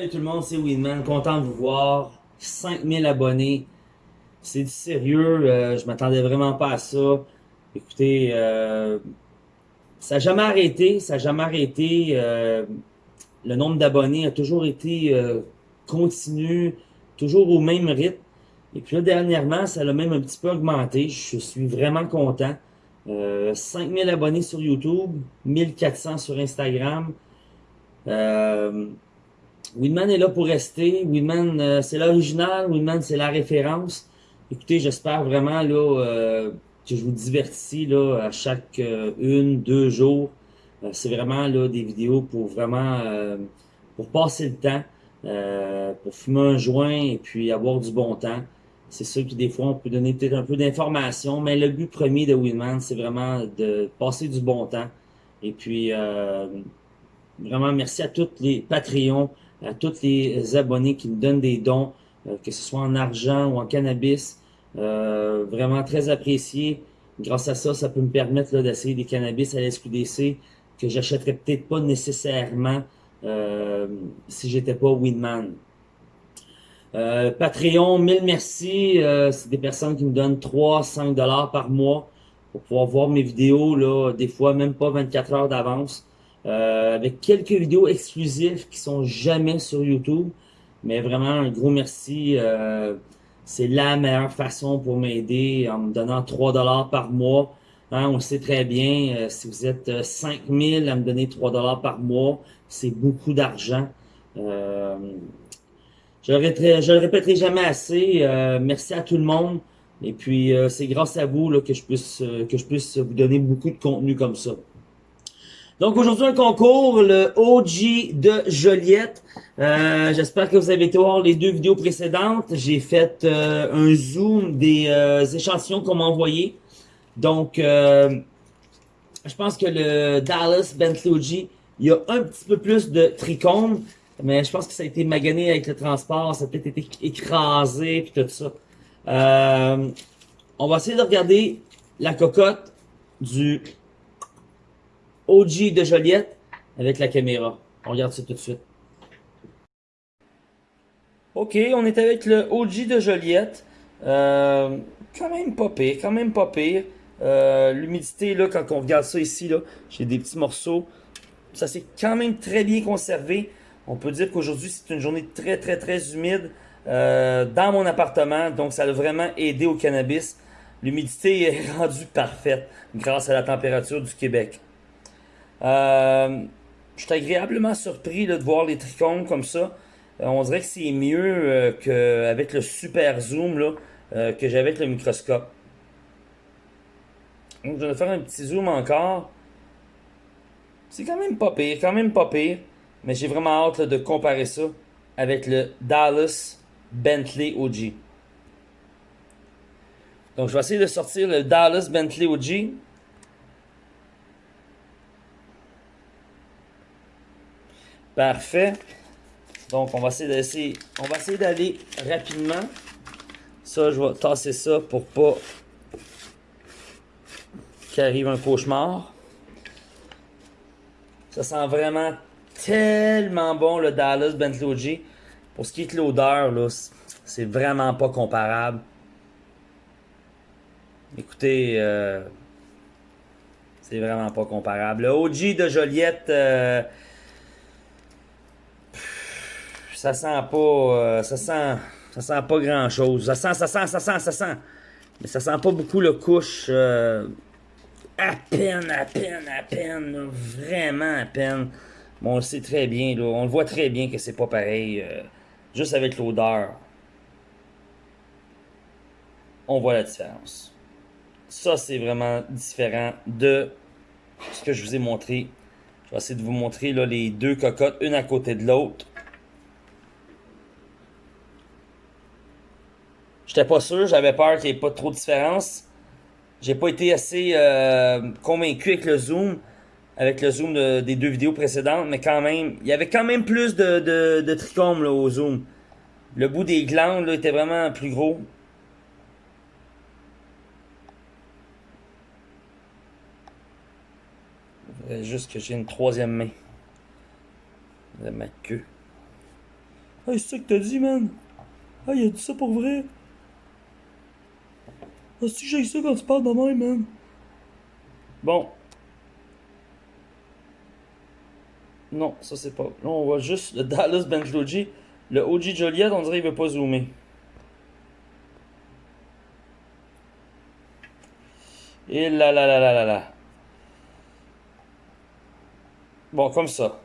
Salut tout le monde, c'est Winman, content de vous voir. 5000 abonnés, c'est du sérieux, euh, je m'attendais vraiment pas à ça. Écoutez, euh, ça n'a jamais arrêté, ça n'a jamais arrêté. Euh, le nombre d'abonnés a toujours été continu, toujours au même rythme. Et puis là, dernièrement, ça a même un petit peu augmenté. Je suis vraiment content. Euh, 5000 abonnés sur YouTube, 1400 sur Instagram. Winman est là pour rester. Winman, euh, c'est l'original. Winman, c'est la référence. Écoutez, j'espère vraiment là euh, que je vous divertis là à chaque euh, une, deux jours. Euh, c'est vraiment là des vidéos pour vraiment euh, pour passer le temps, pour fumer un joint et puis avoir du bon temps. C'est sûr que des fois on peut donner peut-être un peu d'informations, mais le but premier de Winman, c'est vraiment de passer du bon temps. Et puis vraiment merci à tous les Patreons, à tous les abonnés qui me donnent des dons, euh, que ce soit en argent ou en cannabis. Euh, vraiment très apprécié. Grâce à ça, ça peut me permettre d'essayer des cannabis à la SQDC que j'achèterais peut-être pas nécessairement euh, si j'étais pas Winman. Euh, Patreon, mille merci. Euh, c'est des personnes qui me donnent 3, 5 dollars par mois pour pouvoir voir mes vidéos, là, des fois même pas 24 heures d'avance. Euh, avec quelques vidéos exclusives qui sont jamais sur YouTube. Mais vraiment, un gros merci. Euh, c'est la meilleure façon pour m'aider en me donnant 3 dollars par mois. Hein, on le sait très bien, euh, si vous êtes euh, 5000 à me donner 3 dollars par mois, c'est beaucoup d'argent. Euh, je, le répéterai, jamais assez. Euh, merci à tout le monde. Et puis, euh, c'est grâce à vous là, que, je puisse, euh, que je puisse vous donner beaucoup de contenu comme ça. Donc aujourd'hui un concours, le OG de Joliette. Euh, J'espère que vous avez été voir les deux vidéos précédentes. J'ai fait euh, un zoom des euh, échantillons qu'on m'a envoyés. Donc euh, je pense que le Dallas Bentley OG, il y a un petit peu plus de trichomes, mais je pense que ça a été magané avec le transport, ça a peut-être été écrasé puis tout ça. Euh, on va essayer de regarder la cocotte du OG de Joliette avec la caméra. On regarde ça tout de suite. Ok, on est avec le OG de Joliette. Euh, quand même pas pire, quand même pas pire. Euh, L'humidité, là, quand on regarde ça ici, là, j'ai des petits morceaux. Ça s'est quand même très bien conservé. On peut dire qu'aujourd'hui, c'est une journée très, très, très humide euh, dans mon appartement. Donc, ça a vraiment aidé au cannabis. L'humidité est rendue parfaite grâce à la température du Québec. Euh, je suis agréablement surpris de voir les trichomes comme ça. Euh, on dirait que c'est mieux euh, qu'avec le super zoom que j'avais avec le microscope. Donc, je vais faire un petit zoom encore. C'est quand même pas pire, quand même pas pire. Mais j'ai vraiment hâte de comparer ça avec le Dallas Bentley OG. Donc, je vais essayer de sortir le Dallas Bentley OG. Parfait. Donc, on va essayer on va essayer d'aller rapidement. Ça, je vais tasser ça pour pas qu'il arrive un cauchemar. Ça sent vraiment tellement bon le Dallas Bentley OG. Pour ce qui est de l'odeur, c'est vraiment pas comparable. Écoutez, euh, c'est vraiment pas comparable. Le OG de Joliette, euh, ça sent pas, euh, ça sent, ça sent pas grand chose. Ça sent, ça sent, ça sent, ça sent. Mais ça sent pas beaucoup le couche. euh, à peine, à peine, à peine, vraiment à peine. Bon, on le sait très bien, là, on le voit très bien que c'est pas pareil. euh, juste avec l'odeur, on voit la différence. Ça, c'est vraiment différent de ce que je vous ai montré. Je vais essayer de vous montrer les deux cocottes, une à côté de l'autre. J'étais pas sûr, j'avais peur qu'il n'y ait pas trop de différence. J'ai pas été assez euh, convaincu avec le zoom, avec le zoom de- des deux vidéos précédentes, mais quand même, il y avait quand même plus de, de, trichomes au zoom. Le bout des glandes là, était vraiment plus gros. Juste que j'ai une troisième main de ma queue. Hey, c'est ça que t'as dit, man? Ah, il a dit ça pour vrai? Que j'ai ça quand tu parles de moi, man? Bon. Non, ça c'est pas. Là, on voit juste le Dallas Bench OG. Le OG Joliet, on dirait qu'il veut pas zoomer. Et là là là là là là. Bon, comme ça.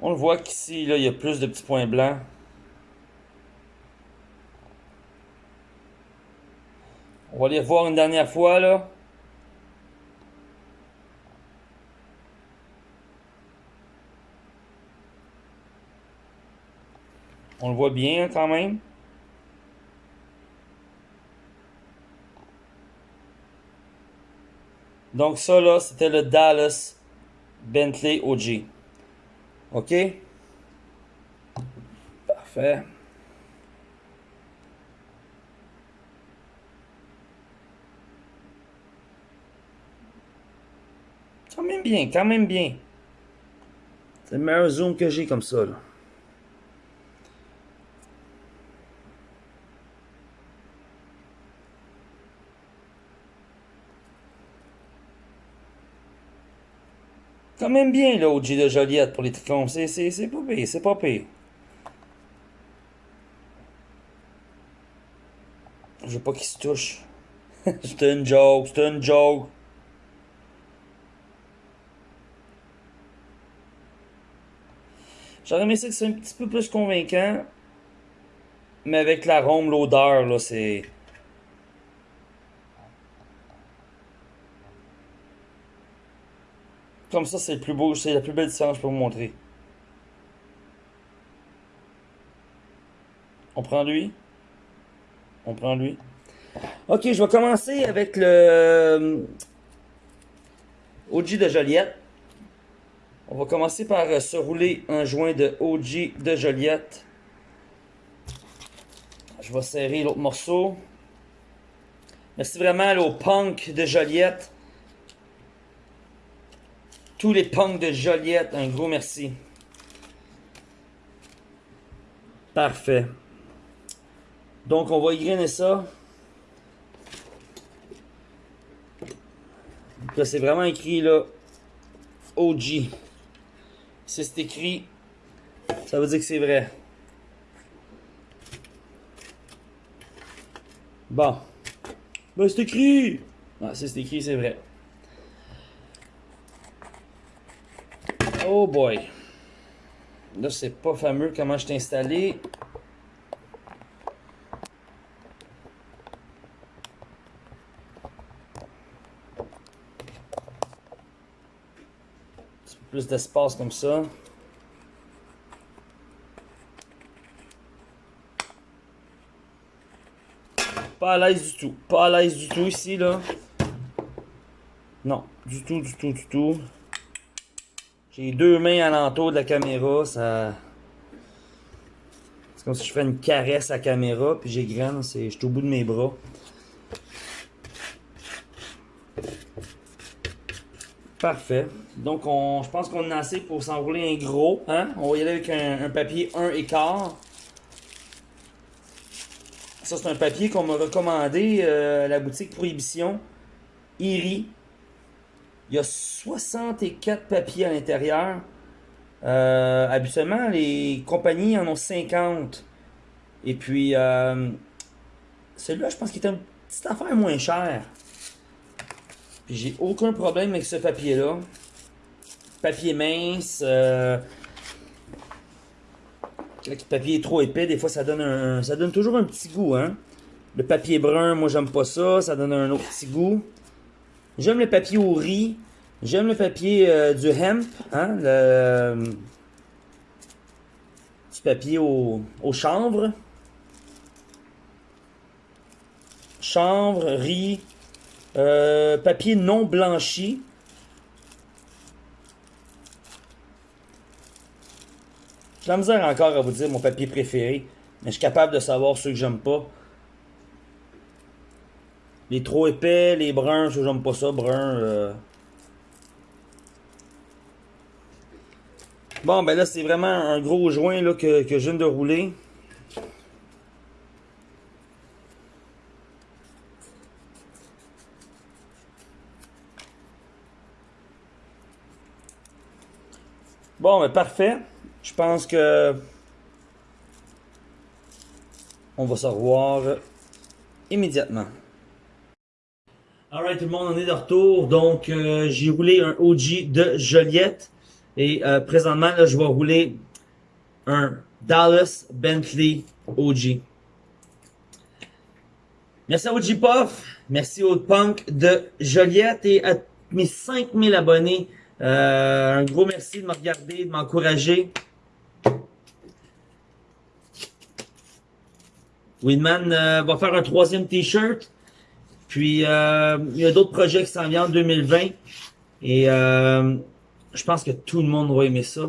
On le voit qu'ici, là, il y a plus de petits points blancs. On va les revoir une dernière fois, là. On le voit bien, quand même. Donc ça, là, c'était le Dallas Bentley OG. OK? Parfait. Quand même bien, quand même bien. C'est le meilleur zoom que j'ai comme ça, là. Quand même bien, là, OG de Joliette pour les tricons. C'est pas pire, c'est pas pire. Je veux pas qu'il se touche. c'est une joke, c'est une joke. J'aurais aimé ça que c'est un petit peu plus convaincant. Mais avec l'arôme, l'odeur, là, c'est... Comme ça, c'est le plus beau, c'est la plus belle différence pour vous montrer. On prend lui? On prend lui? Ok, je vais commencer avec le euh, OG de Joliette. On va commencer par euh, se rouler un joint de OG de Joliette. Je vais serrer l'autre morceau. Merci vraiment au punk de Joliette. Tous les punks de Joliette, un gros merci. Parfait. Donc, on va y ça. Là, c'est vraiment écrit, là, OG. Si c'est écrit, ça veut dire que c'est vrai. Bon. Ben, c'est écrit. Ah, si c'est écrit, c'est vrai. Oh boy. Là, c'est pas fameux comment je t'ai installé. D'espace comme ça. Pas à l'aise du tout. Pas à l'aise du tout ici, là. Non, du tout, du tout, du tout. J'ai deux mains alentour de la caméra, ça... C'est comme si je fais une caresse à la caméra, puis j'ai c'est... je suis au bout de mes bras. Parfait. Donc, on, je pense qu'on a assez pour s'enrouler un gros. Hein? On va y aller avec un, papier 1 écart. Ça, c'est un papier qu'on m'a recommandé euh, à la boutique Prohibition. Iri. Il y a 64 papiers à l'intérieur. Euh, habituellement, les compagnies en ont 50. Et puis, euh, celui-là, je pense qu'il est une petite affaire moins cher. J'ai aucun problème avec ce papier-là. Papier mince. Euh, le papier est trop épais, des fois ça donne un, ça donne toujours un petit goût, hein. Le papier brun, moi j'aime pas ça, ça donne un autre petit goût. J'aime le papier au riz. J'aime le papier euh, du hemp, hein, le, du papier au, chanvre. Chanvre, riz, euh, papier non blanchi. J'ai la misère encore à vous dire mon papier préféré, mais je suis capable de savoir ceux que j'aime pas. Les trop épais, les bruns, je j'aime pas ça, brun. Euh. Bon, ben là, c'est vraiment un gros joint là, que, que je viens de rouler. Bon, ben parfait. Je pense que on va se revoir immédiatement. Alright tout le monde, on est de retour. Donc euh, j'ai roulé un OG de Joliette. Et euh, présentement, là, je vais rouler un Dallas Bentley OG. Merci à OG Puff, merci au Punk de Joliette et à mes 5000 abonnés. Euh, un gros merci de me regarder, de m'encourager. Winman euh, va faire un troisième t-shirt. Puis, euh, il y a d'autres projets qui s'en viennent en 2020. Et euh, je pense que tout le monde va aimer ça.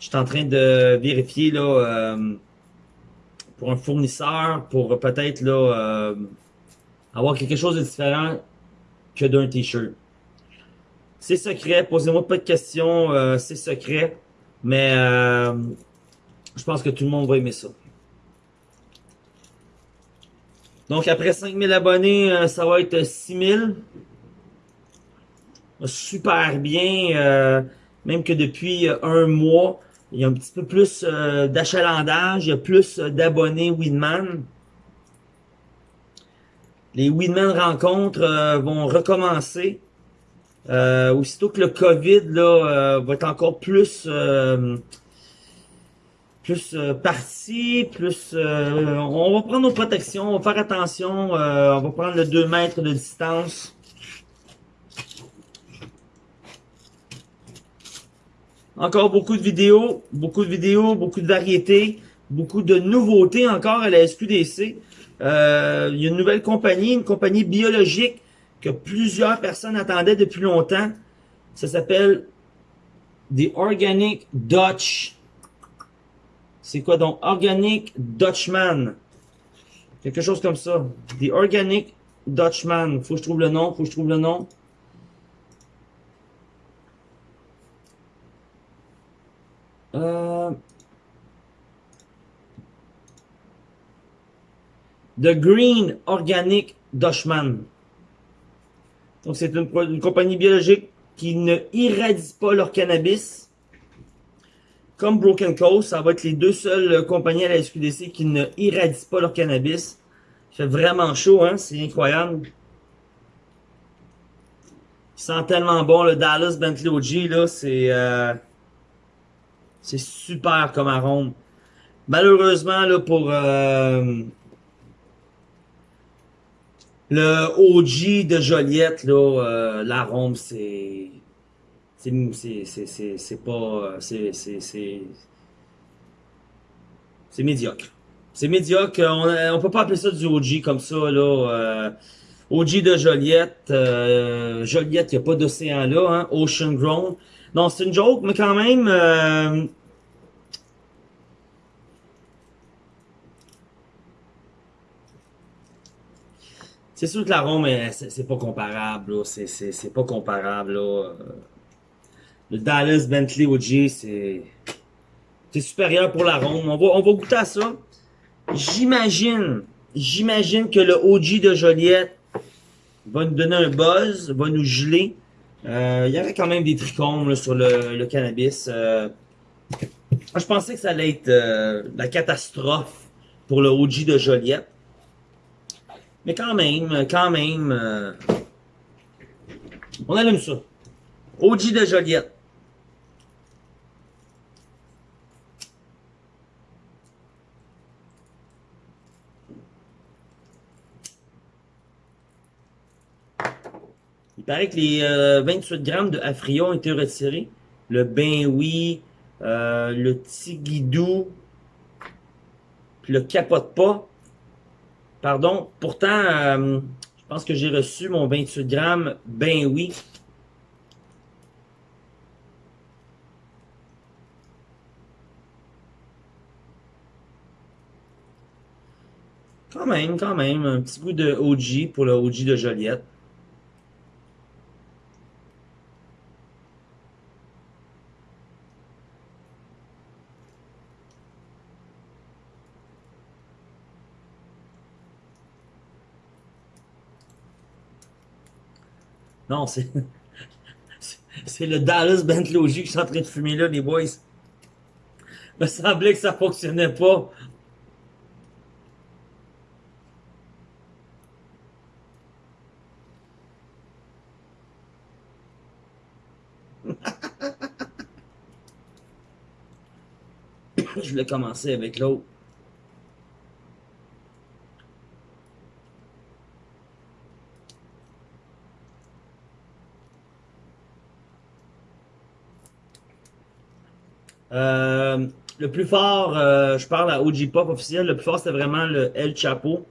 Je suis en train de vérifier là pour un fournisseur, pour peut-être là avoir quelque chose de différent que d'un t-shirt. C'est secret, posez-moi pas de questions, c'est secret. Mais je pense que tout le monde va aimer ça. Donc, après 5000 abonnés, euh, ça va être 6000. Super bien. Euh, même que depuis euh, un mois, il y a un petit peu plus d'achalandage. Il y a plus d'abonnés Winman. Les Winman rencontres vont recommencer. Aussitôt que le COVID là, va être encore plus plus euh, parti, plus euh, on va prendre nos protections, on va faire attention, euh, on va prendre le 2 mètres de distance. Encore beaucoup de vidéos, beaucoup de vidéos, beaucoup de variétés, beaucoup de nouveautés encore à la SQDC. il y a une nouvelle compagnie, une compagnie biologique que plusieurs personnes attendaient depuis longtemps. Ça s'appelle The Organic Dutch c'est quoi donc? Organic Dutchman. Quelque chose comme ça. The Organic Dutchman. Faut que je trouve le nom. Faut que je trouve le nom. Euh... The Green Organic Dutchman. Donc, c'est une, compagnie biologique qui ne irradie pas leur cannabis comme Broken Coast, ça va être les deux seules compagnies à la SQDC qui ne irradient pas leur cannabis. Il fait vraiment chaud, hein? C'est incroyable. Il sent tellement bon, le Dallas Bentley OG, là, c'est... Euh, c'est super comme arôme. Malheureusement, là, pour... Euh, le OG de Joliette, là, l'arôme, c'est c'est pas c'est c'est médiocre. C'est médiocre. On, peut pas appeler ça du OG comme ça là. Euh, OG de Joliette, euh, Joliette, il n'y a pas d'océan là, hein, Ocean Grown. Non, c'est une joke, mais quand même. C'est sûr que l'arôme, c'est pas comparable, c'est pas comparable. Là. Le Dallas Bentley OG, c'est c'est supérieur pour la ronde. On va, on va goûter à ça. J'imagine, j'imagine que le OG de Joliette va nous donner un buzz, va nous geler. Euh, il y avait quand même des trichomes sur le, cannabis. Euh, je pensais que ça allait être euh, la catastrophe pour le OG de Joliette. Mais quand même, quand même, on allume ça. OG de Joliette. Il paraît que les 28 euh, grammes de Afrio ont été retirés. Le Ben Oui, euh, le Tigidou, le Capote pas. Pardon. Pourtant, euh, je pense que j'ai reçu mon 28 grammes Ben Oui. Quand même, quand même, un petit bout de OG pour le OG de Joliette. Non, c'est... C'est le Dallas Bentley que je suis en train de fumer là, les boys. Il me semblait que ça fonctionnait pas. je voulais commencer avec l'autre. Euh, le plus fort, euh, je parle à OG Pop officiel, le plus fort c'était vraiment le El Chapo.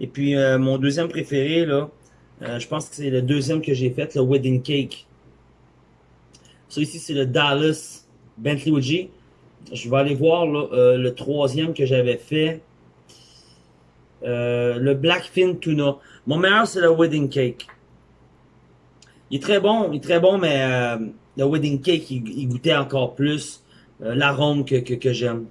Et puis euh, mon deuxième préféré, là, je pense que c'est le deuxième que j'ai fait, le Wedding Cake. Ça ici c'est le Dallas Bentley OG. Je vais aller voir le troisième que j'avais fait. le Blackfin Tuna. Mon meilleur c'est le Wedding Cake. Il est très bon, il est très bon, mais le wedding cake, il, goûtait encore plus euh, l'arôme que, j'aime.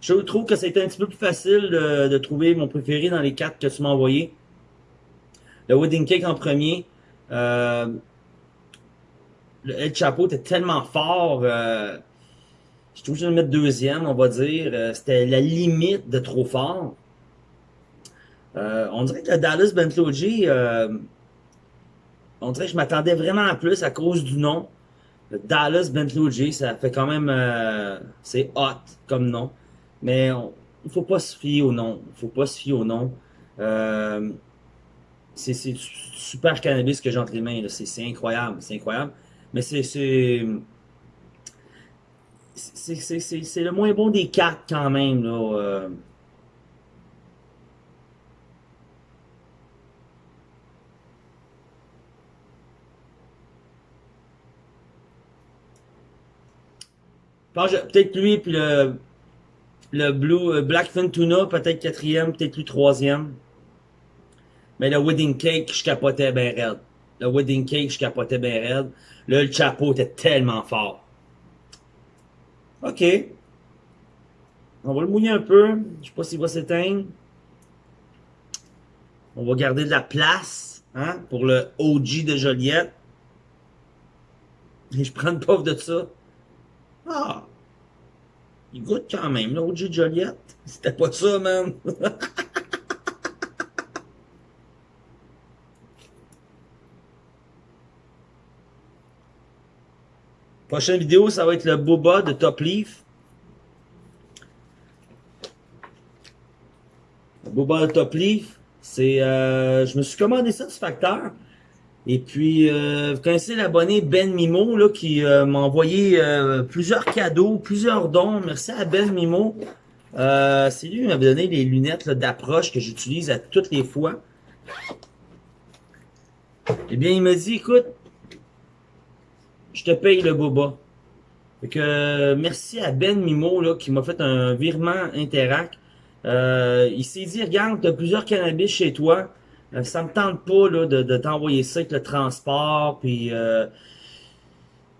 Je trouve que c'était un petit peu plus facile de, de, trouver mon préféré dans les quatre que tu m'as envoyé. Le wedding cake en premier. Euh, le El Chapeau était tellement fort. Euh, je suis obligé de mettre deuxième, on va dire. Euh, c'était la limite de trop fort. Euh, on dirait que le Dallas Bentley euh, on dirait que je m'attendais vraiment à plus à cause du nom. Le Dallas Bentley ça fait quand même... Euh, c'est hot comme nom. Mais il faut pas se fier au nom. Il faut pas se fier au nom. c'est super cannabis que j'ai entre les mains. C'est incroyable. C'est incroyable. Mais c'est c'est le moins bon des quatre quand même. Là, euh. peut-être lui puis le le Blue euh, Blackfin Tuna peut-être quatrième, peut-être lui troisième. Mais le Wedding Cake, je capotais bien raide. Le Wedding Cake, je capotais bien raide. Là, le chapeau était tellement fort. OK. On va le mouiller un peu. Je sais pas s'il va s'éteindre. On va garder de la place hein, pour le OG de Joliette. Et je prends une pauvre de ça. Ah! Il goûte quand même, l'OG de Joliette. C'était pas ça, man. Prochaine vidéo, ça va être le boba de Top Leaf. Le boba de Top Leaf, c'est, euh, je me suis commandé ça du facteur. Et puis, euh, vous connaissez l'abonné Ben Mimo, là, qui euh, m'a envoyé plusieurs cadeaux, plusieurs dons. Merci à Ben Mimo. c'est lui qui m'avait donné les lunettes d'approche que j'utilise à toutes les fois. Eh bien, il m'a dit, écoute, je te paye le boba. Fait que merci à Ben Mimo là, qui m'a fait un virement Interac. Euh, il s'est dit, regarde, tu plusieurs cannabis chez toi. Euh, ça me tente pas là, de, de t'envoyer ça avec le transport. Puis euh,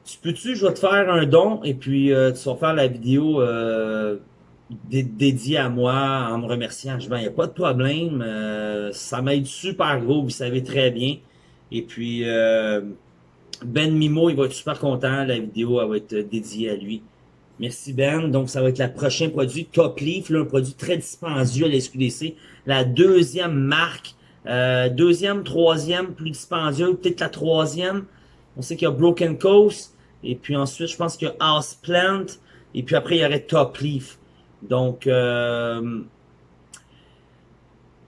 tu peux-tu, je vais te faire un don et puis euh, tu vas faire la vidéo dédiée à moi en me remerciant. Je dis, il n'y a pas de problème. ça m'aide super gros, vous savez très bien. Et puis ben Mimo, il va être super content. La vidéo elle va être dédiée à lui. Merci Ben. Donc, ça va être le prochain produit Top Leaf, là, un produit très dispendieux à la SQDC. La deuxième marque. Euh, deuxième, troisième, plus dispendieux. Peut-être la troisième. On sait qu'il y a Broken Coast. Et puis ensuite, je pense qu'il y a House Plant. Et puis après, il y aurait Top Leaf. Donc, euh,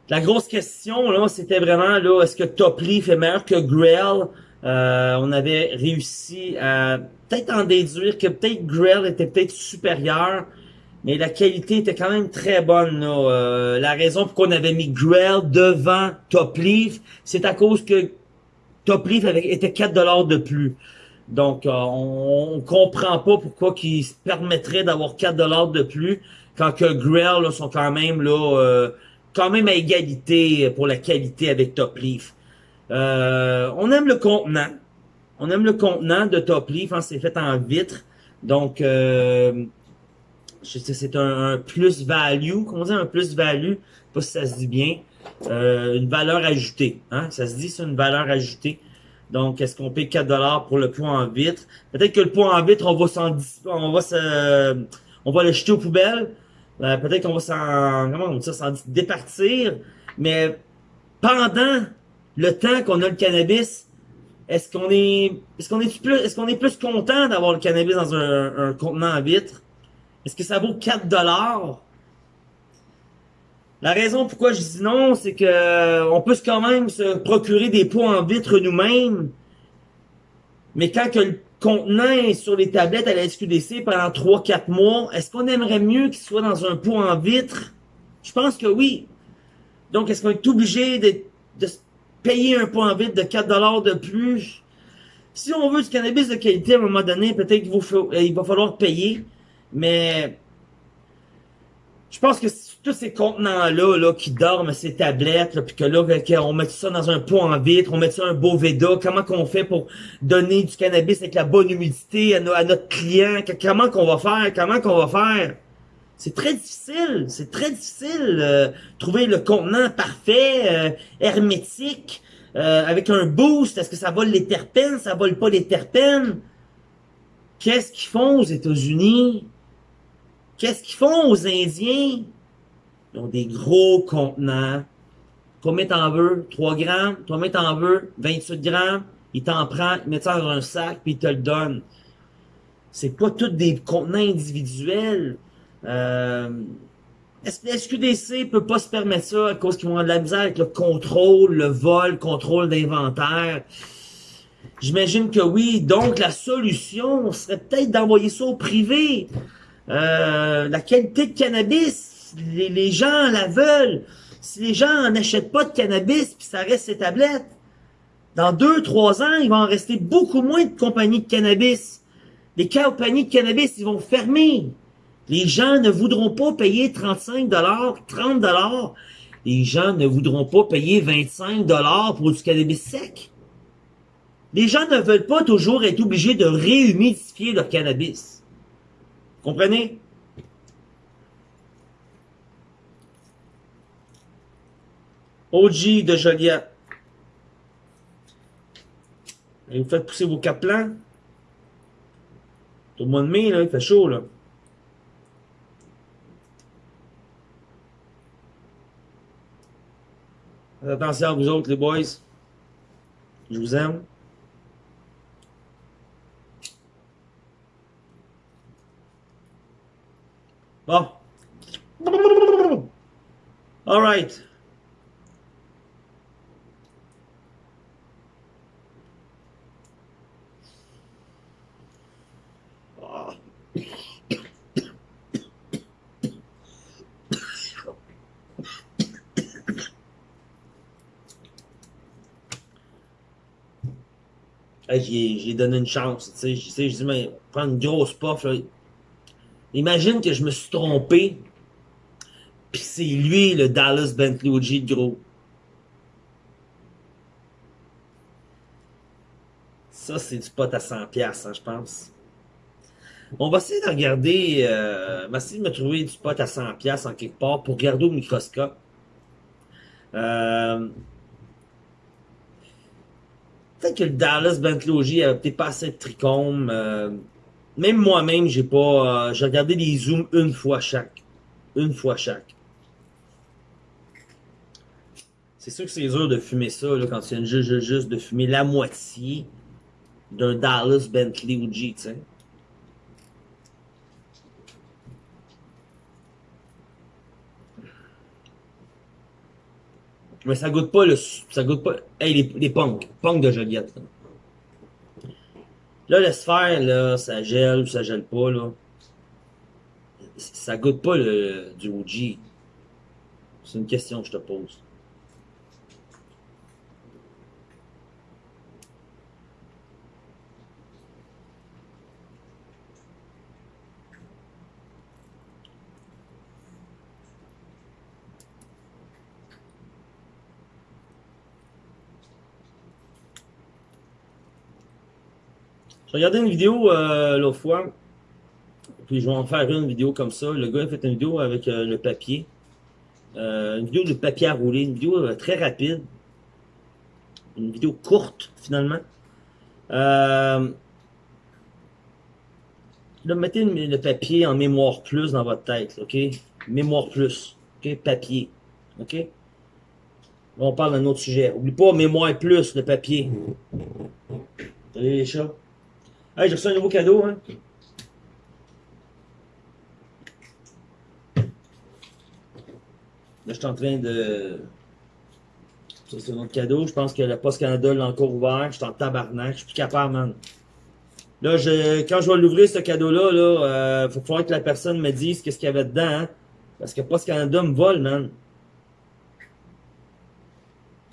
la grosse question, là, c'était vraiment, là, est-ce que Top Leaf est meilleur que Grell? Euh, on avait réussi à peut-être en déduire que peut-être Grell était peut-être supérieur, mais la qualité était quand même très bonne. Euh, la raison pour qu'on avait mis Grell devant Top Leaf, c'est à cause que Top Leaf était 4 dollars de plus. Donc, euh, on, comprend pas pourquoi qu'ils se permettraient d'avoir 4 dollars de plus quand que Grell là, sont quand même là, quand même à égalité pour la qualité avec Top Leaf. Euh, on aime le contenant. On aime le contenant de Top Leaf, hein, c'est fait en vitre. Donc, euh, je sais, c'est un, plus-value, comment dire, un plus-value, pas si ça se dit bien, euh, une valeur ajoutée. Hein? Ça se dit, c'est une valeur ajoutée. Donc, est-ce qu'on paye 4$ pour le poids en vitre? Peut-être que le poids en vitre, on va s'en, on va se, on va le jeter aux poubelles. Euh, peut-être qu'on va s'en, comment on dit ça, s'en départir. Mais pendant le temps qu'on a le cannabis, est-ce qu'on est, est-ce qu'on est plus, est-ce qu'on est plus content d'avoir le cannabis dans un, un contenant en vitre? Est-ce que ça vaut 4 dollars? La raison pourquoi je dis non, c'est que on peut quand même se procurer des pots en vitre nous-mêmes. Mais quand que le contenant est sur les tablettes à la SQDC pendant 3-4 mois, est-ce qu'on aimerait mieux qu'il soit dans un pot en vitre? Je pense que oui. Donc, est-ce qu'on est obligé de, de payer un pot en vitre de 4$ de plus? Si on veut du cannabis de qualité à un moment donné, peut-être qu'il va falloir payer. Mais je pense que tous ces contenants-là là, qui dorment, ces tablettes, puis que là, on met ça dans un pot en vitre, on met ça un beau Veda, comment qu'on fait pour donner du cannabis avec la bonne humidité à, notre client, comment qu'on va faire, comment qu'on va faire? C'est très difficile, c'est très difficile euh, trouver le contenant parfait, euh, hermétique, euh, avec un boost, est-ce que ça vole les terpènes, ça vole pas les terpènes? Qu'est-ce qu'ils font aux États-Unis? Qu'est-ce qu'ils font aux Indiens? Ils ont des gros contenants. Combien t'en veux? 3 grammes? Combien t'en veux? 28 grammes? Ils t'en prennent, ils mettent ça dans un sac, puis ils te le donnent. C'est pas tous des contenants individuels. Euh, SQDC peut pas se permettre ça à cause qu'ils vont avoir de la misère avec le contrôle, le vol, le contrôle d'inventaire? J'imagine que oui. Donc, la solution serait peut-être d'envoyer ça au privé. Euh, la qualité de cannabis, les, gens la veulent. Si les gens n'achètent pas de cannabis, puis ça reste ces tablettes, dans deux, trois ans, il va en rester beaucoup moins de compagnies de cannabis. Les compagnies de cannabis, ils vont fermer. Les gens ne voudront pas payer 35 30 Les gens ne voudront pas payer 25 pour du cannabis sec. Les gens ne veulent pas toujours être obligés de réhumidifier leur cannabis. Comprenez? OG de Joliette. Et vous faites pousser vos caplans. Tout le mois de mai, là, il fait chaud, là. Attention à vous autres, les boys. Je vous aime. Bon. All right. J'ai donné une chance, tu sais, j'ai dit, mais prendre une grosse puff, là, Imagine que je me suis trompé, puis c'est lui le Dallas Bentley de gros. Ça, c'est du pot à 100$, hein, je pense. On va essayer de regarder, euh, on va essayer de me trouver du pot à 100$ en quelque part pour regarder au microscope. Euh, peut-être que le Dallas Bentley avait peut-être pas assez de trichome. Euh, même moi-même, j'ai pas. Euh, j'ai regardé les zooms une fois chaque. Une fois chaque. C'est sûr que c'est dur de fumer ça là, quand tu viens juste, juste de fumer la moitié d'un Dallas Bentley OG, tu sais. Mais ça goûte pas le. Ça goûte pas. Hey, les, les punks. Punks de Joliette. Là. Là, laisse faire, là, ça gèle ou ça gèle pas, là. Ça goûte pas le, du OG. C'est une question que je te pose. Regardais une vidéo euh, l'autre fois, puis je vais en faire une vidéo comme ça. Le gars a fait une vidéo avec euh, le papier. Euh, une vidéo de papier à rouler, une vidéo très rapide. Une vidéo courte, finalement. Là, mettez le papier en mémoire plus dans votre tête, OK? Mémoire plus, OK? Papier, OK? On parle d'un autre sujet. Oublie pas mémoire plus, le papier. Salut les chats? Hey, j'ai reçu un nouveau cadeau, hein? Là, je suis en train de... C'est un autre cadeau. Je pense que la Poste Canada l'a encore ouvert. Je suis en tabarnak. Je suis plus capable, man. Là, je, quand je vais l'ouvrir, ce cadeau-là, là, euh, faut falloir que la personne me dise qu'est-ce qu'il y avait dedans, hein? Parce que Poste Canada me vole, man.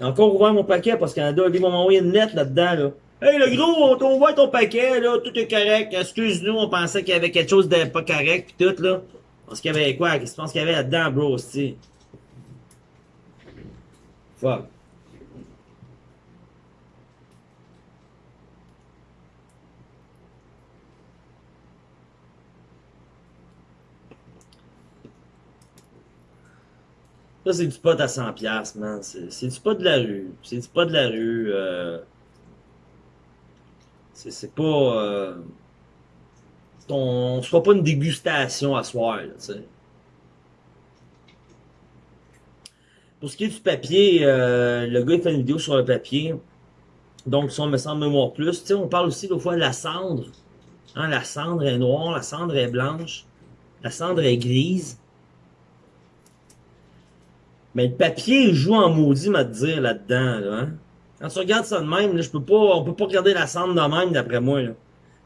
Encore ouvert mon paquet, Poste Canada. Ils vont m'envoyer une lettre là-dedans, là. Hey, le gros, on ouvert ton paquet, là. Tout est correct. Excuse-nous, on pensait qu'il y avait quelque chose de pas correct, pis tout, là. Parce qu'il y avait quoi? Qu'est-ce que qu'il y avait là-dedans, bro, c'ti? Fuck. Ça, c'est du pot à 100$, piastres, man. C'est du pot de la rue. C'est du pot de la rue. Euh... C'est pas... Euh... On fera pas une dégustation à soir, là. Pour ce qui est du papier, euh, le gars il fait une vidéo sur le papier. Donc, si on me semble mémoire plus, on parle aussi l'autre fois de la cendre. Hein, la cendre est noire, la cendre est blanche, la cendre est grise. Mais le papier joue en maudit, m'a dire, là-dedans, là, hein? Quand tu regardes ça de même, là, je peut pas regarder la cendre de même, d'après moi.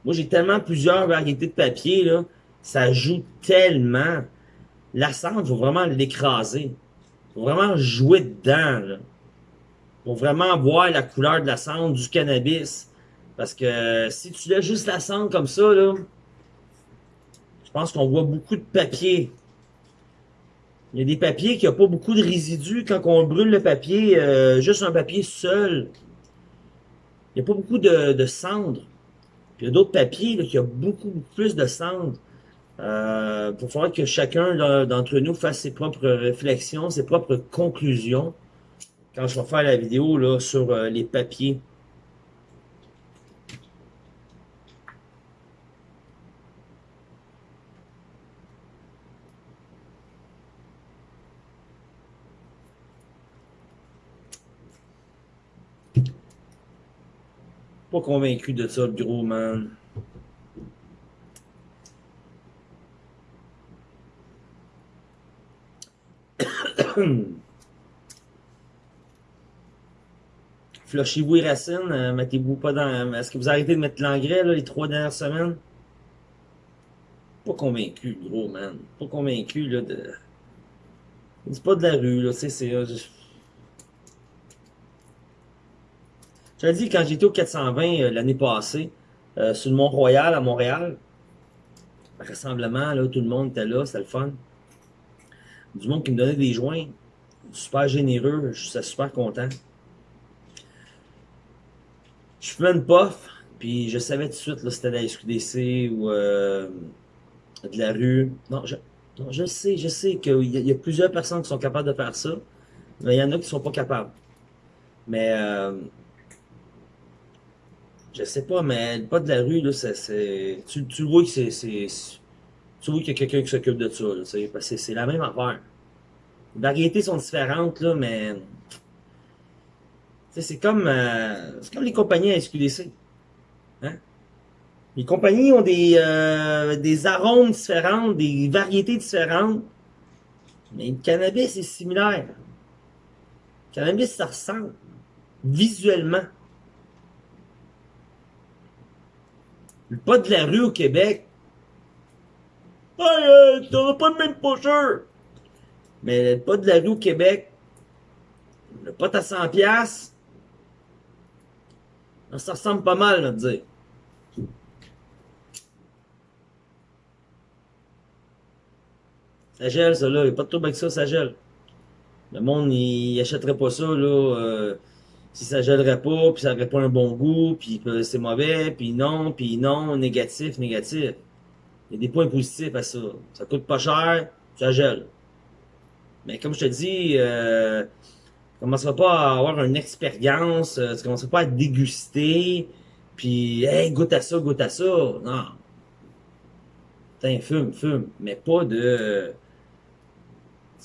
Moi, j'ai tellement plusieurs variétés de papier, là. Ça joue tellement. La cendre, faut vraiment l'écraser. Faut vraiment jouer dedans, là. Faut vraiment voir la couleur de la cendre du cannabis. Parce que si tu laisses juste la cendre comme ça, je pense qu'on voit beaucoup de papier. Il y a des papiers qui n'ont pas beaucoup de résidus. Quand on brûle le papier, euh, juste un papier seul, il n'y a pas beaucoup de, de cendre. Puis il y a d'autres papiers là, qui ont beaucoup, plus de cendre. Euh, pour falloir que chacun d'entre nous fasse ses propres réflexions, ses propres conclusions. Quand je vais faire la vidéo là, sur euh, les papiers. Pas convaincu de ça, le gros man. Flushez-vous les racines, euh, mettez-vous pas dans... Est-ce que vous arrêtez de mettre l'engrais, les trois dernières semaines? Pas convaincu, gros, man. Pas convaincu, là, de... C'est pas de la rue, là, c'est... Je... J'avais dit, quand j'étais au 420 euh, l'année passée, euh, sur le Mont-Royal, à Montréal, rassemblement, là, tout le monde était là, c'était le fun. Du monde qui me donnait des joints, super généreux, je suis super content. Je fumais une puff, puis je savais tout de suite là, c'était de la SQDC ou euh, de la rue. Non, je, non, je sais, je sais qu'il y, y, a plusieurs personnes qui sont capables de faire ça, mais il y en a qui sont pas capables. Mais euh, je sais pas, mais pas de la rue, là, c'est. Tu, tu vois que c'est. Tu vois qu'il y a quelqu'un qui s'occupe de ça, là, parce que c'est la même affaire. Les variétés sont différentes, là, mais c'est comme, euh, comme les compagnies à SQDC. Hein? Les compagnies ont des, euh, des arômes différents, des variétés différentes. Mais le cannabis est similaire. Le cannabis, ça ressemble. Visuellement. Le pas de la rue au Québec. Hey, euh, t'auras pas le même pocheur. Mais le pas de la rue au Québec, le pot à 100 piastres, ça ressemble pas mal, à dire. Ça gèle, ça, là. Il n'y a pas de trouble avec ça, ça gèle. Le monde, il, achèterait pas ça, là. Euh, si ça gèlerait pas, puis ça aurait pas un bon goût, puis c'est mauvais, puis non, puis non, négatif, négatif. Il y a des points positifs à ça. Ça coûte pas cher, ça gèle. Mais comme je te dis, euh, tu commenceras pas à avoir une expérience, euh, tu commenceras pas à déguster, puis hey, goûte à ça, goûte à ça. Non. Putain, fume, fume. Mais pas de.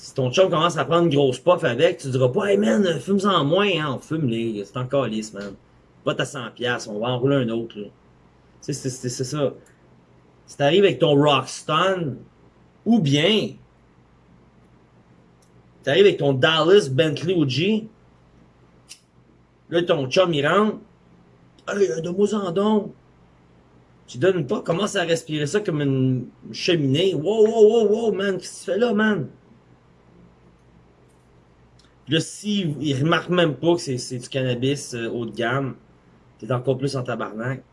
Si ton chum commence à prendre une grosse puff avec, tu diras pas, hey man, fume-en moins, hein, on fume les. C'est encore lisse, man. Va à 100$, on va en rouler un autre, là. Tu sais, c'est ça. Si t'arrives avec ton Rockstone, ou bien, t'arrives avec ton Dallas Bentley OG, là, ton chum, il rentre, hey, de moi en don. Tu donnes pas, commence à respirer ça comme une cheminée. Wow, wow, wow, wow, man, qu'est-ce que tu fais là, man? Là, s'il il remarque même pas que c'est du cannabis euh, haut de gamme, t'es encore plus en tabarnak.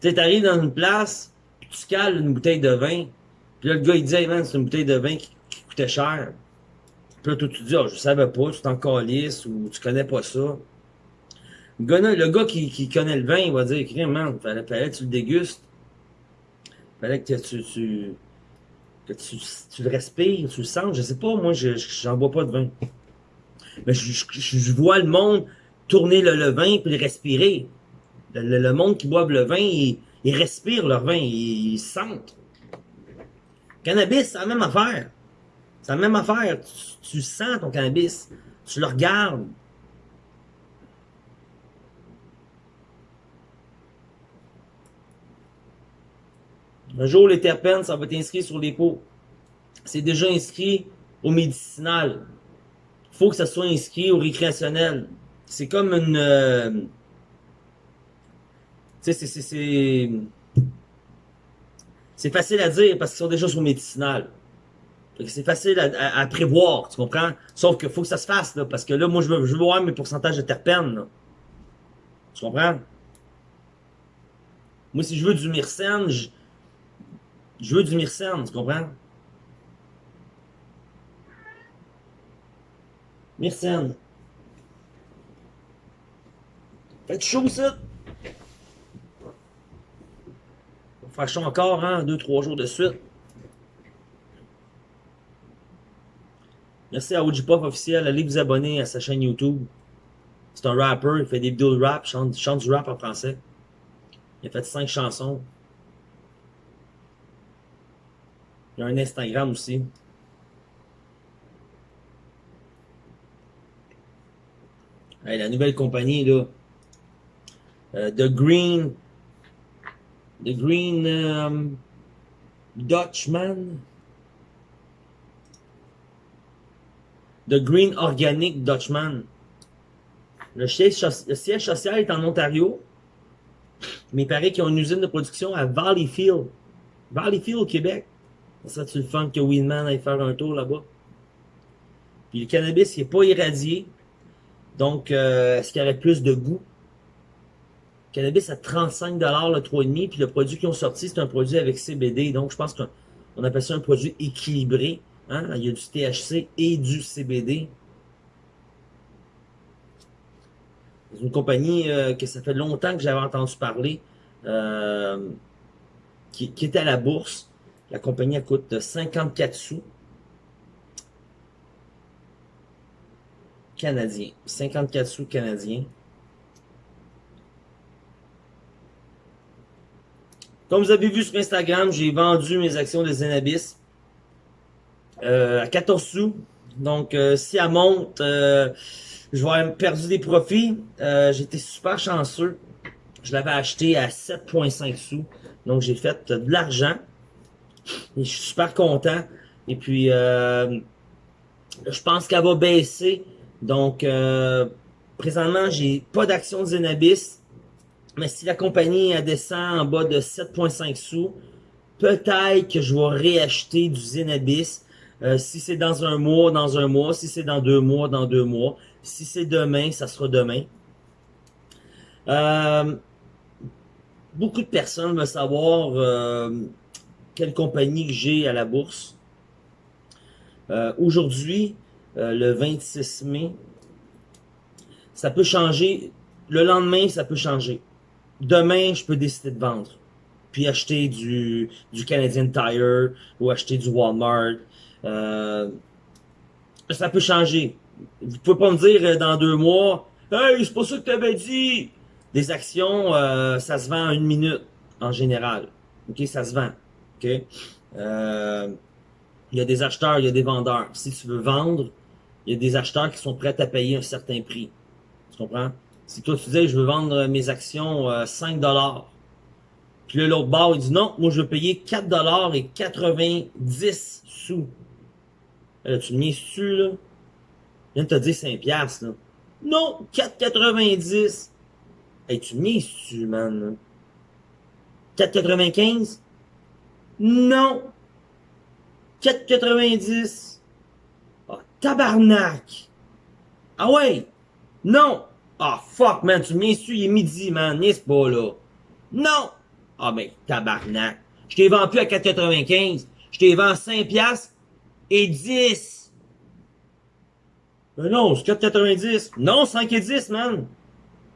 Tu t'arrives dans une place, tu cales une bouteille de vin, puis là, le gars, il dit, hey man, c'est une bouteille de vin qui, coûtait cher. Puis là, toi, tu dis, oh, je savais pas, tu t'en calisses, ou tu connais pas ça. Le gars, le gars qui, qui connaît le vin, il va dire, man, fallait, fallait tu le dégustes. Fallait que tu, tu, que tu, tu le respires, tu le sens. Je sais pas, moi, je, j'en bois pas de vin. Mais je, je, je vois le monde tourner le, le vin puis le respirer. Le, monde qui boit le vin, ils, respirent leur vin, ils, sentent. Cannabis, c'est la même affaire. C'est la même affaire. Tu, sens ton cannabis. Tu le regardes. Un jour, les terpènes, ça va être inscrit sur les. C'est déjà inscrit au médicinal. Il faut que ça soit inscrit au récréationnel. C'est comme une... Euh, tu sais, c'est... C'est facile à dire parce qu'ils sont déjà sur médicinal. C'est facile à, prévoir, tu comprends? Sauf qu'il faut que ça se fasse, là, parce que là, moi, je veux, je veux voir mes pourcentages de terpènes, là. Tu comprends? Moi, si je veux du myrcène, je veux du myrcène, tu comprends? Myrcène. Faites chaud, ça! Faire encore, hein, deux, trois jours de suite. Merci à Ojipop officiel. Allez vous abonner à sa chaîne YouTube. C'est un rapper, il fait des vidéos de rap, chante, chante du rap en français. Il a fait cinq chansons. Un Instagram aussi. la nouvelle compagnie, là. Euh, The Green The Green um, Dutchman. The Green Organic Dutchman. Le siège, social est en Ontario, mais il paraît qu'ils ont une usine de production à Valleyfield. Valleyfield au Québec. Ça, tu le fun que Winman aille faire un tour là-bas. Puis le cannabis, il n'est pas irradié. Donc, euh, est-ce qu'il y aurait plus de goût? Cannabis à 35$ le 3,5$, puis le produit qu'ils ont sorti, c'est un produit avec CBD. Donc, je pense qu'on appelle ça un produit équilibré. Hein? Il y a du THC et du CBD. C'est une compagnie euh, que ça fait longtemps que j'avais entendu parler, euh, qui, qui, est à la bourse. La compagnie elle coûte 54 sous. Canadiens. 54 sous canadiens. Comme vous avez vu sur Instagram, j'ai vendu mes actions de Zenabis euh, à 14 sous. Donc, euh, si elle monte, euh, je vais avoir perdu des profits. J'étais super chanceux. Je l'avais acheté à 7,5 sous. Donc, j'ai fait de l'argent. Et je suis super content. Et puis, je pense qu'elle va baisser. Donc, présentement, j'ai pas d'action Zenabis. Mais si la compagnie descend en bas de 7,5 sous, peut-être que je vais réacheter du Zenabis. Euh, si c'est dans un mois, dans un mois. Si c'est dans deux mois, dans deux mois. Si c'est demain, ça sera demain. Euh, beaucoup de personnes veulent savoir euh, quelle compagnie j'ai à la bourse. Euh, aujourd'hui, euh, le 26 mai, ça peut changer. Le lendemain, ça peut changer. Demain, je peux décider de vendre. Puis acheter du, du Canadian Tire ou acheter du Walmart. Euh, ça peut changer. Vous pouvez pas me dire dans deux mois, Hey, c'est pas ça que tu avais dit! Des actions, ça se vend en une minute, en général. OK, ça se vend. Euh, il y a des acheteurs, il y a des vendeurs. Si tu veux vendre, il y a des acheteurs qui sont prêts à payer un certain prix. Tu comprends? Si toi, tu disais, je veux vendre mes actions 5 euh, dollars. Puis là, l'autre bord, il dit, non, moi, je veux payer 4 dollars et 90 sous. Là, tu me dessus, là? Je viens de te dire 5 piastres, là. Non, 4,90. Hey, tu me dessus, man. 4,95? Non. 4,90. Ah, tabarnak. Ah ouais. Non. Ah, fuck, man. Tu m'insultes, il est midi, man. N'est-ce pas, là? Non. Ah, ben, tabarnak. Je t'ai vendu à 4,95. Je t'ai vendu 5 piastres et 10. Ben non, c'est 4,90. Non, 5 et 10, man.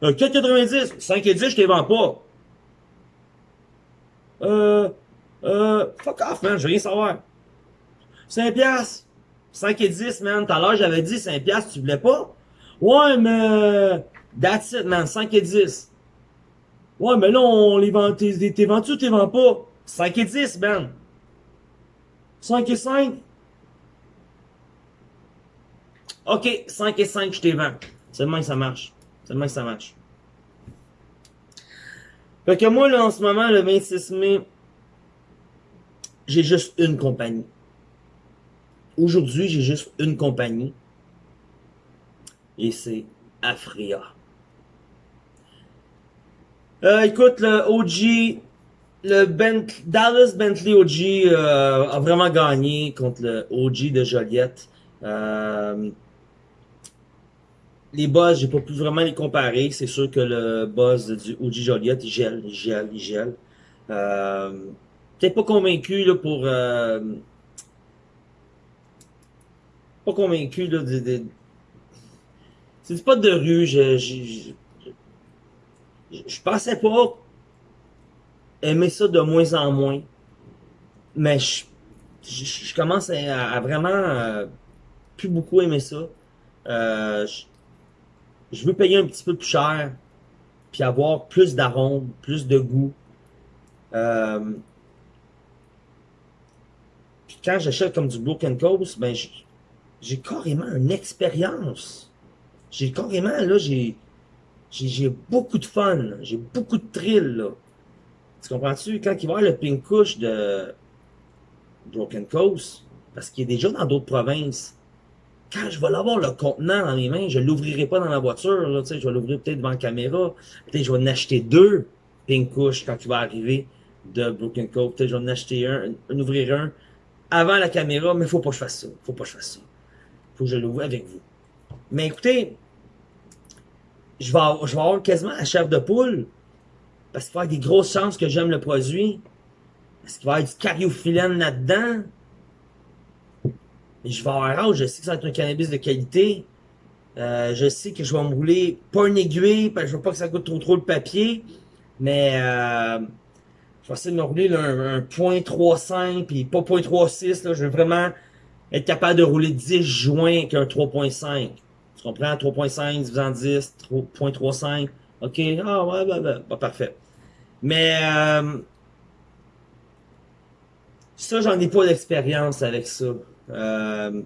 4,90. 5 et 10, je t'ai vendu pas. Euh, euh, fuck off, man, je veux rien savoir. 5 piastres. 5 et 10, man. Tout à l'heure, j'avais dit 5 piastres, tu voulais pas? Ouais, mais... That's it, man. 5 et 10. Ouais, mais là, on les vend... T'es vendu ou t'es vends pas? 5 et 10, man. 5 et 5? OK, 5 et 5, je t'ai vends. C'est que ça marche. C'est que ça marche. Fait que moi, là, en ce moment, le 26 mai, j'ai juste une compagnie. Aujourd'hui, j'ai juste une compagnie. Et c'est Afria. Euh, écoute, le OG, le Dallas Bentley OG euh, a vraiment gagné contre le OG de Joliette. Euh, les buzz, j'ai pas pu vraiment les comparer. C'est sûr que le buzz du OG Joliette, il gèle, il gèle, il gèle. Peut-être pas convaincu là, pour... Euh, pas convaincu là, de... c'est pas de rue, je, pensais pas aimer ça de moins en moins. Mais je, commence à, vraiment euh, plus beaucoup aimer ça. Euh, je veux payer un petit peu plus cher, puis avoir plus d'arômes, plus de goût. Euh, quand j'achète comme du Broken Coast, ben j'ai carrément une expérience. J'ai carrément, là, j'ai j'ai beaucoup de fun, j'ai beaucoup de thrill, là. Tu comprends-tu? Quand il va y avoir le pink couche de Broken Coast, parce qu'il est déjà dans d'autres provinces, quand je vais l'avoir le contenant dans mes mains, je l'ouvrirai pas dans la voiture, là, je vais l'ouvrir peut-être devant la caméra. Peut-être je vais en acheter deux pink couches quand il va arriver de Broken Cove. Peut-être je vais en acheter un, en ouvrir un avant la caméra, mais faut pas que je fasse ça. Faut pas que je fasse ça. Faut que je l'ouvre avec vous. Mais écoutez, je vais, avoir, je vais avoir quasiment la chair de poule parce qu'il va y avoir des grosses chances que j'aime le produit. Parce qu'il va y avoir du cariophyllène là-dedans je vais avoir hâte, je sais que ça va être un cannabis de qualité. Euh, je sais que je vais me rouler pas une aiguille, parce que je veux pas que ça coûte trop trop le papier. Mais euh, je vais essayer de me rouler un, un .35 puis pas .36. Là, je veux vraiment être capable de rouler 10 joints avec un 3.5. Tu comprends? 3.5 divisé en 10, 3.35. OK? Ah ouais, bah, bah, bah, parfait. Mais euh, ça, j'en ai pas d'expérience avec ça. Euh,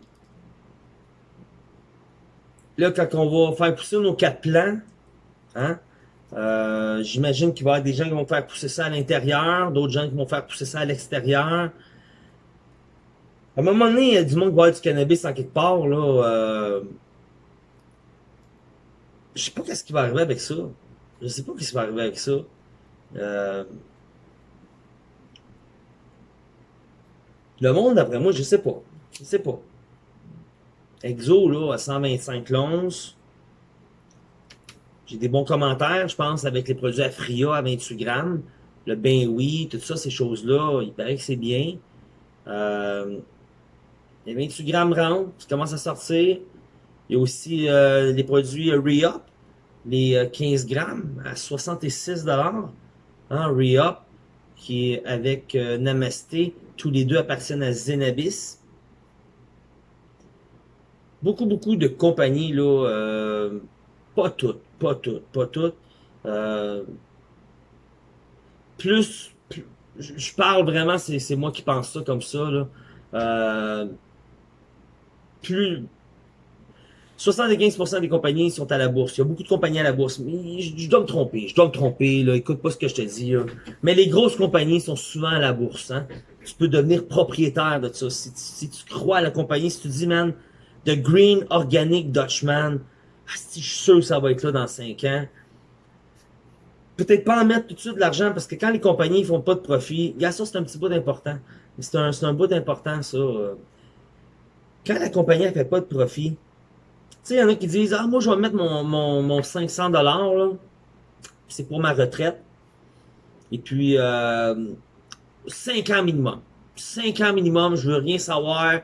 là, quand on va faire pousser nos quatre plants, hein, euh, j'imagine qu'il va y avoir des gens qui vont faire pousser ça à l'intérieur, d'autres gens qui vont faire pousser ça à l'extérieur. À un moment donné, il y a du monde qui va avoir du cannabis en quelque part, là. Euh, je sais pas qu'est-ce qui va arriver avec ça. Je sais pas qu'est-ce qui va arriver avec ça. Euh, le monde, d'après moi, je sais pas. Je sais pas. Exo, là, à 125 l'once. J'ai des bons commentaires, je pense, avec les produits Afria à 28 grammes. Le ben oui, tout ça, ces choses-là, il paraît que c'est bien. Euh, les 28 grammes round qui commencent à sortir. Il y a aussi euh, les produits Re-Up, les 15 grammes à 66 dollars. Hein, Re-Up, qui est avec Namasté. Tous les deux appartiennent à Zenabis beaucoup, beaucoup de compagnies, là, euh, pas toutes, pas toutes, pas toutes, euh, plus, je parle vraiment, c'est moi qui pense ça comme ça, là, euh, plus, 75% des compagnies sont à la bourse. Il y a beaucoup de compagnies à la bourse. Je, dois me tromper. Je dois me tromper. Écoute pas ce que je te dis. Mais les grosses compagnies sont souvent à la bourse. Hein. Tu peux devenir propriétaire de ça. Si, si tu crois à la compagnie, si tu dis, man, The Green Organic Dutchman. Ah, je suis sûr que ça va être là dans 5 ans. Peut-être pas en mettre tout de suite de l'argent parce que quand les compagnies font pas de profit, a ça c'est un petit bout d'important. C'est un, un bout d'important ça. Quand la compagnie ne fait pas de profit, tu sais, il y en a qui disent Ah, moi je vais mettre mon, mon, mon 500$ là. C'est pour ma retraite. Et puis euh, 5 ans minimum. 5 ans minimum, je veux rien savoir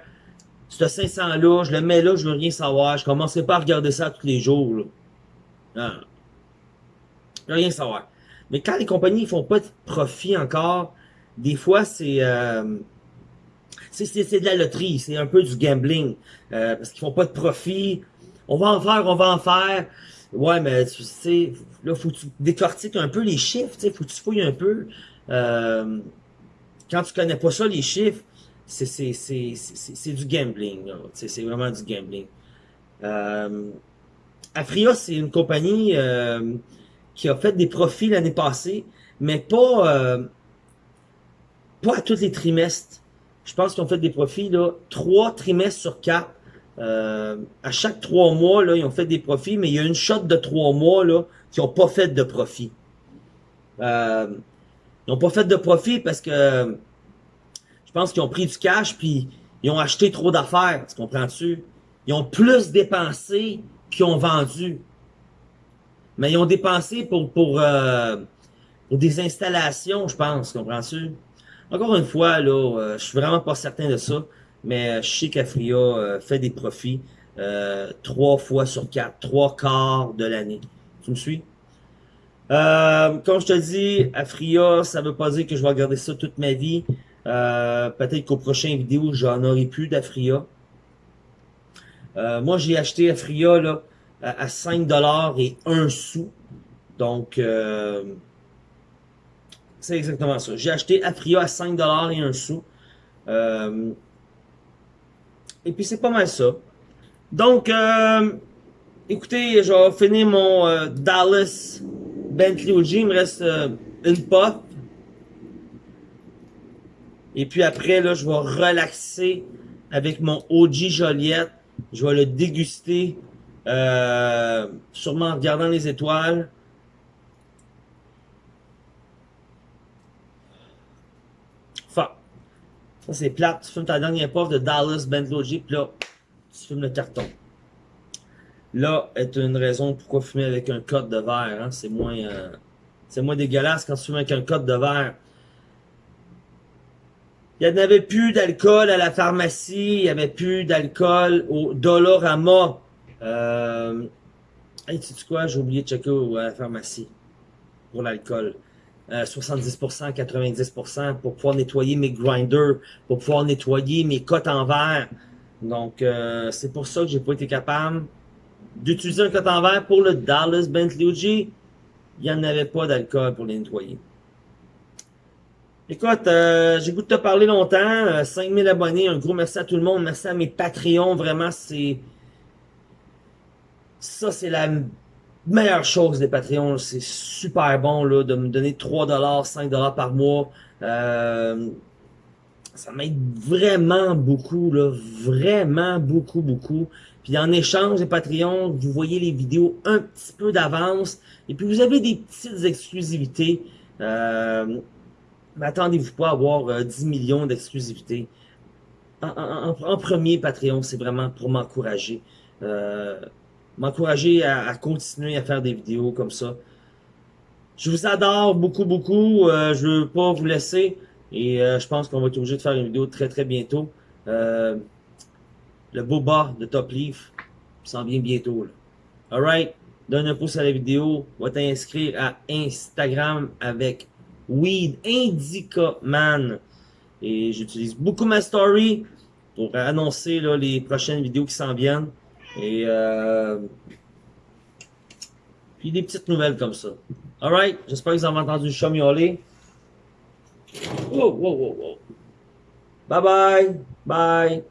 ce 500-là, je le mets là, je veux rien savoir. Je commencerai pas à regarder ça tous les jours. Là. Non. Je veux rien savoir. Mais quand les compagnies font pas de profit encore, des fois, c'est... Euh, c'est de la loterie, c'est un peu du gambling. Euh, parce qu'ils font pas de profit. On va en faire, on va en faire. Ouais, mais tu sais, là, faut que tu décortiques un peu les chiffres, tu sais, faut que tu fouilles un peu. Euh, quand tu connais pas ça, les chiffres, c'est du gambling. C'est vraiment du gambling. Euh, Afria, c'est une compagnie euh, qui a fait des profits l'année passée, mais pas, euh, pas à tous les trimestres. Je pense qu'ils ont fait des profits là, trois trimestres sur quatre. Euh, à chaque trois mois, là, ils ont fait des profits, mais il y a une shot de trois mois là, qui n'ont pas fait de profit. Euh, ils n'ont pas fait de profit parce que pense qu'ils ont pris du cash puis ils ont acheté trop d'affaires, tu comprends-tu? Ils ont plus dépensé qu'ils ont vendu. Mais ils ont dépensé pour, pour, euh, pour des installations, je pense, comprends-tu? Encore une fois, là, euh, je suis vraiment pas certain de ça, mais je sais qu'Afria euh, fait des profits trois fois sur quatre, trois quarts de l'année. Tu me suis? comme je te dis, Afria, ça veut pas dire que je vais regarder ça toute ma vie. Euh, peut-être qu'au prochain vidéo, j'en aurai plus d'Afria. Euh, moi, j'ai acheté Afria là, à 5$ et 1 sou. Donc, euh, c'est exactement ça. J'ai acheté Afria à 5$ et 1 sou. et puis, c'est pas mal ça. Donc, écoutez, je vais finir mon Dallas Bentley OG. Il me reste une puff. Et puis après, là, je vais relaxer avec mon OG Joliette. Je vais le déguster, euh, sûrement en regardant les étoiles. Enfin, ça c'est plate. Tu fumes ta dernière puff de Dallas Bentley OG, puis là, tu fumes le carton. Là est une raison pourquoi fumer avec un code de verre. Hein? C'est moins, euh, c'est moins dégueulasse quand tu fumes avec un code de verre. Il n'y avait plus d'alcool à la pharmacie, il n'y avait plus d'alcool au Dolorama. Euh, hey, tu sais quoi, j'ai oublié de checker à la pharmacie pour l'alcool. 70%, euh, 90% pour pouvoir nettoyer mes grinders, pour pouvoir nettoyer mes cotes en verre. Donc, euh, c'est pour ça que j'ai pas été capable d'utiliser un cote en verre pour le Dallas Bentley OG. Il n'y en avait pas d'alcool pour les nettoyer. Écoute, euh, j'ai goût de te parler longtemps. 5000 euh, abonnés, un gros merci à tout le monde. Merci à mes Patreons. Vraiment, c'est... Ça, c'est la meilleure chose des Patreons. C'est super bon là, de me donner 3$, 5$ par mois. Euh, ça m'aide vraiment beaucoup, là, vraiment beaucoup, beaucoup. Puis en échange des Patreons, vous voyez les vidéos un petit peu d'avance. Et puis vous avez des petites exclusivités. Euh, mais attendez-vous pas à avoir 10 euh, millions d'exclusivité. En, premier, Patreon, c'est vraiment pour m'encourager. Euh, m'encourager à, continuer à faire des vidéos comme ça. Je vous adore beaucoup, beaucoup. Euh, je veux pas vous laisser. Et je pense qu'on va être obligé de faire une vidéo très, très bientôt. le boba de Top Leaf s'en vient bientôt. Alright? Donne un pouce à la vidéo. Va t'inscrire à Instagram avec Weed Indica Man. Et j'utilise beaucoup ma story pour annoncer les prochaines vidéos qui s'en viennent. Et euh, puis des petites nouvelles comme ça. Alright, j'espère que vous avez entendu le chat. Wow, wow, wow, wow. Bye bye. Bye.